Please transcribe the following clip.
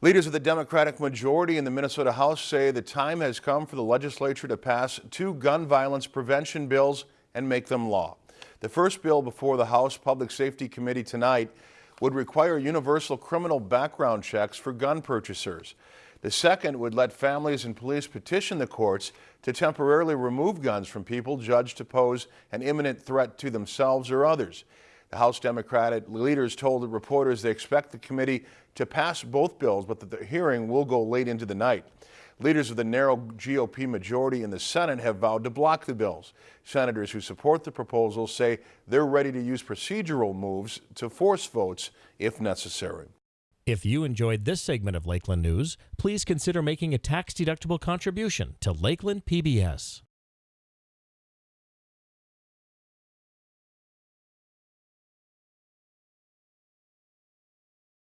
Leaders of the Democratic majority in the Minnesota House say the time has come for the legislature to pass two gun violence prevention bills and make them law. The first bill before the House Public Safety Committee tonight would require universal criminal background checks for gun purchasers. The second would let families and police petition the courts to temporarily remove guns from people judged to pose an imminent threat to themselves or others. The House Democratic leaders told the reporters they expect the committee to pass both bills, but that the hearing will go late into the night. Leaders of the narrow GOP majority in the Senate have vowed to block the bills. Senators who support the proposal say they're ready to use procedural moves to force votes if necessary. If you enjoyed this segment of Lakeland News, please consider making a tax-deductible contribution to Lakeland PBS.